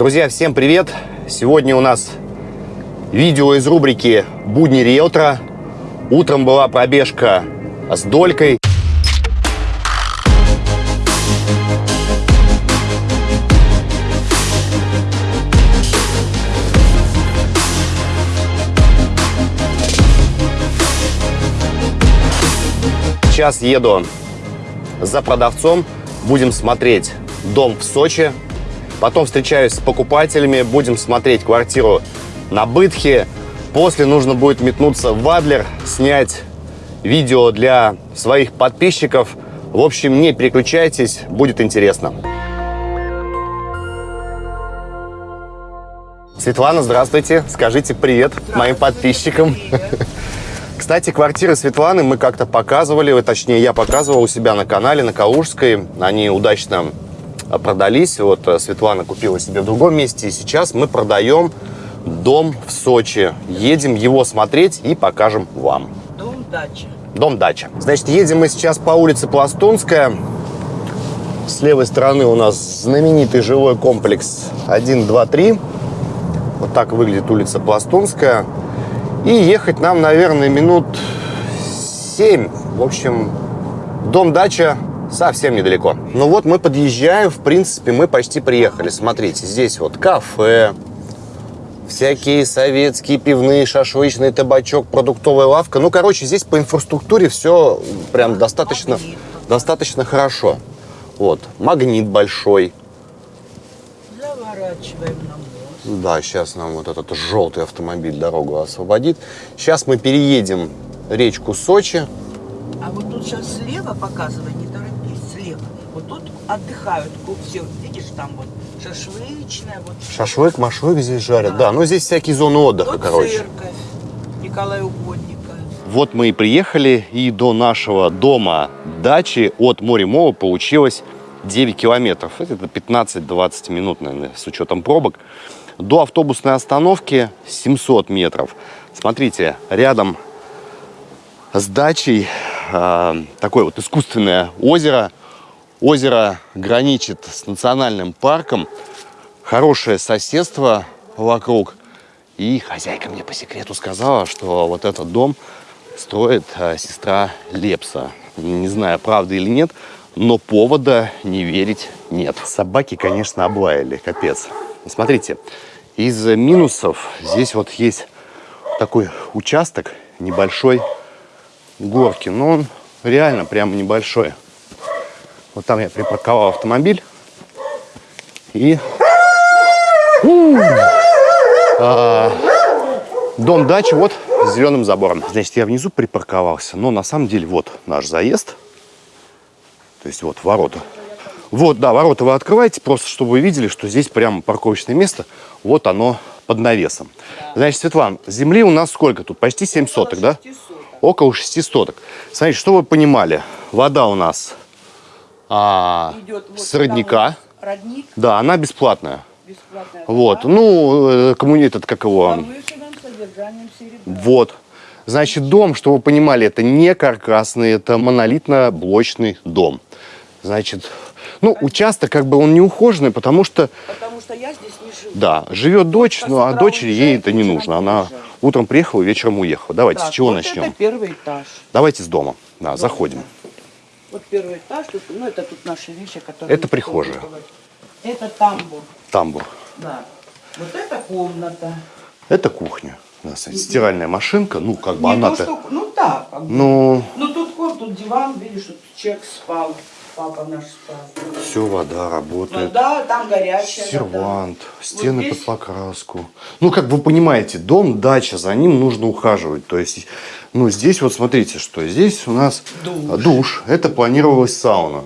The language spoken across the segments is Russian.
Друзья, всем привет! Сегодня у нас видео из рубрики «Будни риэлтора». Утром была пробежка с долькой. Сейчас еду за продавцом, будем смотреть дом в Сочи. Потом встречаюсь с покупателями, будем смотреть квартиру на Бытхе. После нужно будет метнуться в Адлер, снять видео для своих подписчиков. В общем, не переключайтесь, будет интересно. Светлана, здравствуйте. Скажите привет моим подписчикам. Кстати, квартиры Светланы мы как-то показывали, точнее, я показывал у себя на канале, на Калужской. Они удачно продались. Вот э, Светлана купила себе в другом месте. И сейчас мы продаем дом в Сочи. Едем его смотреть и покажем вам. Дом-дача. Дом-дача. Значит, едем мы сейчас по улице Пластунская. С левой стороны у нас знаменитый жилой комплекс 1, 2, 3. Вот так выглядит улица Пластунская. И ехать нам, наверное, минут 7. В общем, дом-дача совсем недалеко. Ну вот мы подъезжаем, в принципе, мы почти приехали. Смотрите, здесь вот кафе, всякие советские пивные, шашлычный табачок, продуктовая лавка. Ну, короче, здесь по инфраструктуре все прям достаточно, достаточно хорошо. Вот, магнит большой. Заворачиваем на мост. Да, сейчас нам вот этот желтый автомобиль дорогу освободит. Сейчас мы переедем речку Сочи. А вот тут сейчас слева слева. Вот тут отдыхают все. Видишь, там вот шашлычная, вот. Шашлык, машлык здесь жарят. Да. Да, ну здесь всякие зоны отдыха, Тут короче. церковь Николая Угодника. Вот мы и приехали, и до нашего дома дачи от Моремова получилось 9 километров. Это 15-20 минут, наверное, с учетом пробок. До автобусной остановки 700 метров. Смотрите, рядом с дачей э, такое вот искусственное озеро. Озеро граничит с национальным парком. Хорошее соседство вокруг. И хозяйка мне по секрету сказала, что вот этот дом строит э, сестра Лепса. Не знаю, правда или нет, но повода не верить нет. Собаки, конечно, облаяли, капец. Смотрите, из минусов здесь вот есть такой участок небольшой горки, но он реально прям небольшой. Вот там я припарковал автомобиль и! А, дом дачи вот с зеленым забором. Значит, я внизу припарковался, но на самом деле вот наш заезд. То есть вот ворота. Вот, да, ворота вы открываете, просто чтобы вы видели, что здесь прямо парковочное место. Вот оно под навесом. Значит, Светлана, земли у нас сколько тут? Почти 7 соток, да? Около 6 соток. Смотрите, что вы понимали. Вода у нас а, Идет вот с родника. вот Родник Да, она бесплатная. бесплатная. Вот, вода. ну, э, коммуни... этот, как его... Вот. Значит, дом, чтобы вы понимали, это не каркасный, это монолитно-блочный дом. Значит, ну, участок как бы он не ухоженный, потому что, Потому что я здесь не живу. да, живет дочь, ну, а дочери ей это не нужно. Она утром приехала, вечером уехала. Давайте, Так, с чего вот начнем? это первый этаж. Давайте с дома. Да, заходим. Вот первый этаж, тут, ну это тут наши вещи, которые... Это прихожая. Это тамбур, Тамбур. да. Вот это комната. Это кухня. Да, смотрите, стиральная машинка, ну, как бы она-то... ну да, как бы. Ну, Ну тут вот, тут диван, видишь, тут человек спал, папа наш спал. все, вода работает. Ну да, там горячая вода. Сервант, стены здесь- под покраску. Ну, как вы понимаете, дом, дача, за ним нужно ухаживать. То есть, ну, здесь вот смотрите, что здесь у нас Душ. душ. Это планировалась сауна.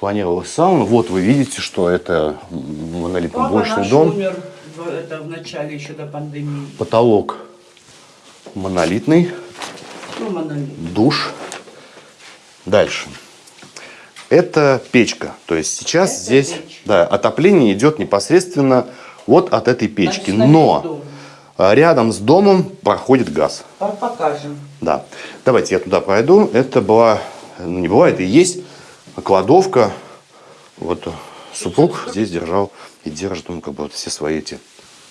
Планировалась сауна. Вот вы видите, что это Папа монолитно-блочный наш дом. умер в, это, в начале еще до пандемии. Потолок монолитный. Ну, монолит. душ. Дальше. Это печка. То есть сейчас Это здесь печь. да, отопление идет непосредственно вот от этой печки. Значит, на Но а, рядом с домом проходит газ. По- Покажем. Да. Давайте я туда пройду. Это была, ну не была, это и есть кладовка. Вот супруг здесь держал и держит он как бы вот все свои эти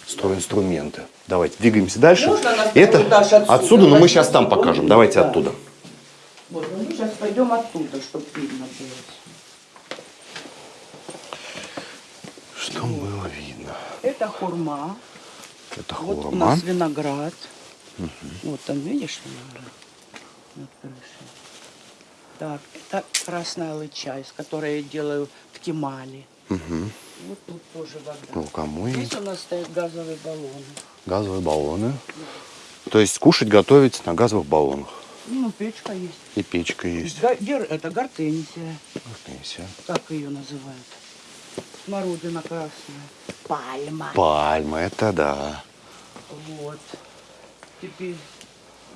стройинструменты. Давайте двигаемся дальше. Можно Это отсюда? отсюда, но мы сейчас там покажем. Давайте Да. оттуда. Вот, сейчас пойдем оттуда, чтобы видно было. Что было видно? Это хурма. Это Вот у хурма. нас виноград. Вот там, видишь, виноград над крышей. Так, это красная лыча, из которой я делаю ткемали. Мгм. Вот тут тоже вода. Ну, кому Здесь у нас стоят газовые баллоны. Газовые баллоны. То есть кушать, готовить на газовых баллонах. Ну, печка есть. И печка есть. Га- гер- Это гортензия, Пенсия. как ее называют. Смородина красная. Пальма. Пальма, это да. Вот. Теперь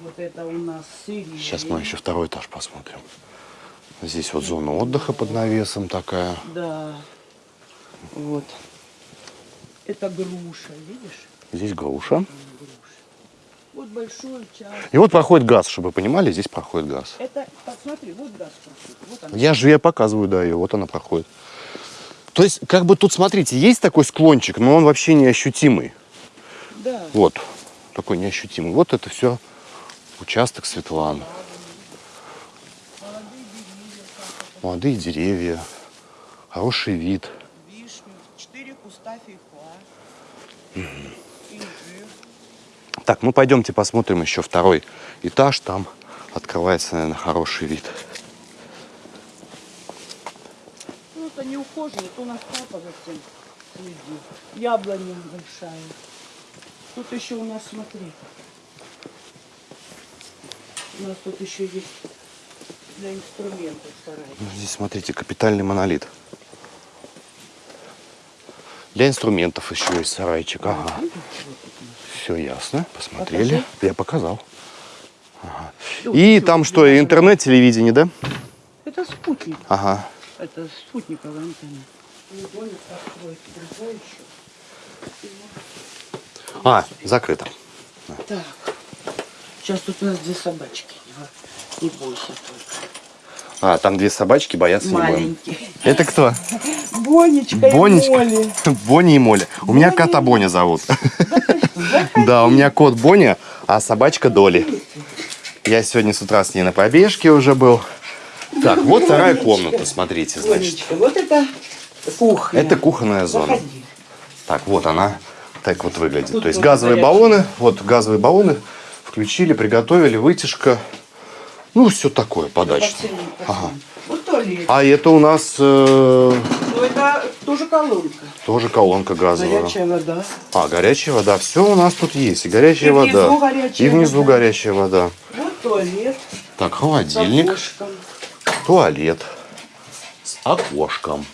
вот это у нас сирень. Сейчас мы еще второй этаж посмотрим. Здесь вот зона отдыха под навесом такая. Да. Вот. Это груша, видишь? Здесь груша. Груша. Вот большой участок. И вот проходит газ, чтобы вы понимали, здесь проходит газ. Это, посмотри, вот газ проходит. Вот она. Я же я показываю, да, ее, вот она проходит. То есть, как бы тут, смотрите, есть такой склончик, но он вообще неощутимый. Да. Вот, такой неощутимый. Вот это все участок Светланы. Молодые деревья, хороший вид. Вишню, четыре куста фейхоа. Инжир. Так, ну пойдемте посмотрим еще второй этаж. Там открывается, наверное, хороший вид. Ну, это не ухоженный, это у нас папа за всем следит. Яблоня большая. Тут еще у нас, смотри. У нас тут еще есть для инструментов сарай. Здесь, смотрите, капитальный монолит. Для инструментов еще есть сарайчик. Ага. Все ясно. Посмотрели. Я показал. Ага. И там что, интернет, телевидение, да? Это спутник. Ага. Это спутниковая антенна. А, закрыто. Так. Сейчас тут у нас две собачки. Не бойся только. А, там две собачки боятся не. Маленькие. Это кто? Бонечка, Бонечка. и Молли. Бонни и Моля. У меня кота Боня зовут. Да, у меня кот Боня, а собачка Доли. Я сегодня с утра с ней на пробежке уже был. Так, вот вторая комната, смотрите, значит. Вот это кухня. Это кухонная зона. Так, вот она так вот выглядит. То есть газовые баллоны, вот газовые баллоны включили, приготовили, вытяжка. Ну, все такое. Посыльный, Ага. Вот туалет. А это у нас э, Ну, это тоже колонка. тоже колонка газовая. Горячая вода. А, горячая вода. Все у нас тут есть. И горячая И вода. горячая и внизу вода. горячая вода. Вот туалет. Так, С холодильник, окошком. туалет с окошком.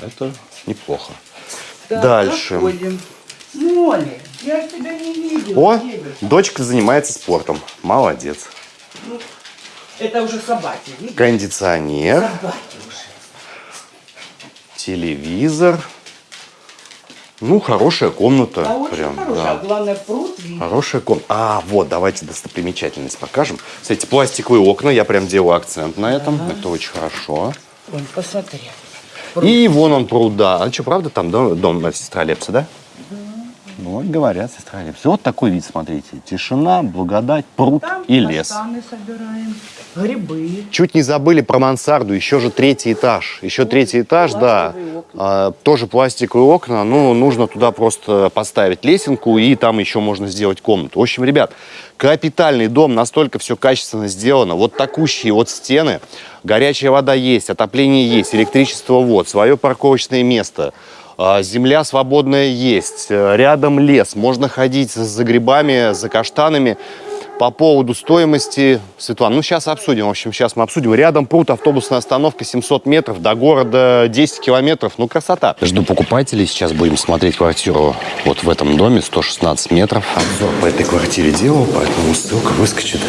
Это неплохо. Так, Дальше. заходим. Моля, я тебя не видела. О, девочка. дочка занимается спортом. Молодец. Ну, это уже собаки, видишь? Кондиционер, Собаки уже. телевизор. Ну, хорошая комната. А очень Прям, хорошая. да. А главное, пруд видишь. Хорошая комната. А, вот, давайте достопримечательность покажем. Кстати, пластиковые окна, я прям делаю акцент на этом. Это очень хорошо. Вон, посмотри. И вон он пруд, да. А что, правда, там дом, дом сестра Лепса, да? Ну, вот говорят, сестра Лепса. Вот такой вид, смотрите. Тишина, благодать, пруд Там и лес. собираем, грибы. Чуть не забыли про мансарду, еще же третий этаж. Еще третий этаж, да. пластиковые окна. А, тоже пластиковые окна. Ну, нужно туда просто поставить лесенку, и там еще можно сделать комнату. В общем, ребят, капитальный дом, настолько все качественно сделано. Вот такущие вот стены. Горячая вода есть, отопление есть, электричество вот, свое парковочное место. А, Земля свободная есть, э, рядом лес, можно ходить за грибами, за каштанами. По поводу стоимости, Светлана, ну сейчас обсудим. В общем, сейчас мы обсудим. Рядом пруд, автобусная остановка, 700 метров, до города 10 километров. Ну, красота. Жду покупателей. Сейчас будем смотреть квартиру вот в этом доме, 116 метров. Обзор по этой квартире делал, поэтому ссылка выскочит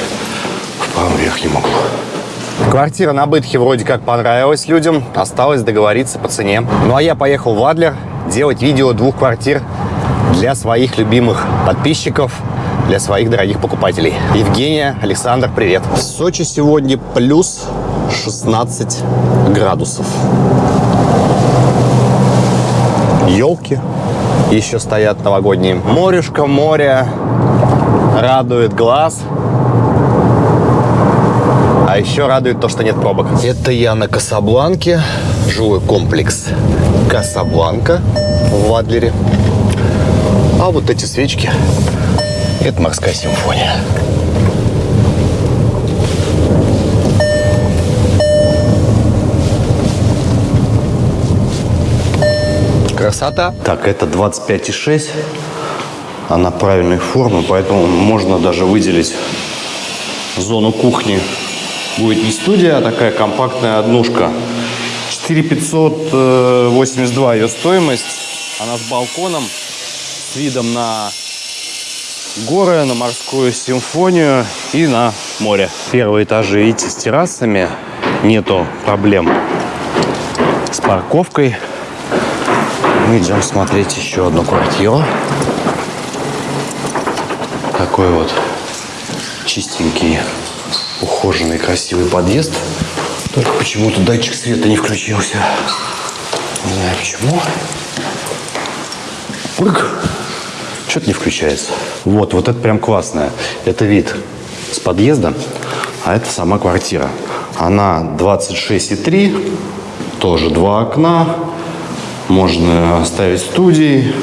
в правом верхнем углу. Квартира на Бытхе вроде как понравилась людям. Осталось договориться по цене. Ну а я поехал в Адлер делать видео двух квартир для своих любимых подписчиков, для своих дорогих покупателей. Евгения, Александр, привет. В Сочи сегодня плюс 16 градусов. Елки, Еще стоят новогодние. Морюшка, море. Радует глаз. А еще радует то, что нет пробок. Это я на Касабланке. Жилой комплекс Касабланка в Адлере. А вот эти свечки – это морская симфония. Красота. Так, это 25,6. Она правильной формы, поэтому можно даже выделить зону кухни. Будет не студия, а такая компактная однушка. 4582 ее стоимость. Она с балконом, с видом на горы, на морскую симфонию и на море. Первые этажи, видите, с террасами. Нету проблем с парковкой. Мы идем смотреть еще одну квартиру. Такой вот чистенький, ухоженный, красивый подъезд. Только почему-то датчик света не включился. Не знаю почему. Пык. Что-то не включается. Вот, вот это прям классное. Это вид с подъезда, а это сама квартира. Она 26,3, тоже два окна. Можно оставить студии,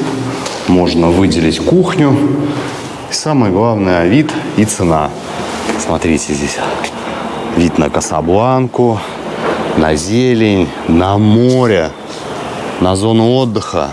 можно выделить кухню. И самое главное, вид и цена. Смотрите здесь. Вид на Касабланку, на зелень, на море, на зону отдыха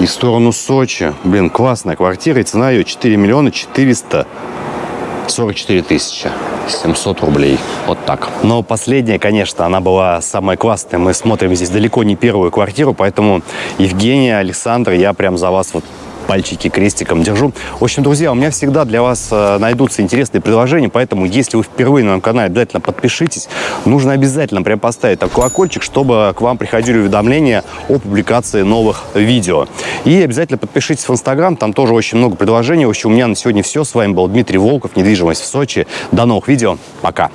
и в сторону Сочи. Блин, классная квартира, и цена ее 4 миллиона 444 тысячи. 700 рублей. Вот так. Но последняя, конечно, она была самая классная. Мы смотрим здесь далеко не первую квартиру, поэтому Евгения, Александр, я прям за вас вот пальчики крестиком держу. В общем, друзья, у меня всегда для вас э, найдутся интересные предложения, поэтому если вы впервые на моем канале, обязательно подпишитесь. Нужно обязательно прям поставить такой колокольчик, чтобы к вам приходили уведомления о публикации новых видео. И обязательно подпишитесь в Инстаграм, там тоже очень много предложений. В общем, у меня на сегодня все. С вами был Дмитрий Волков, недвижимость в Сочи. До новых видео. Пока.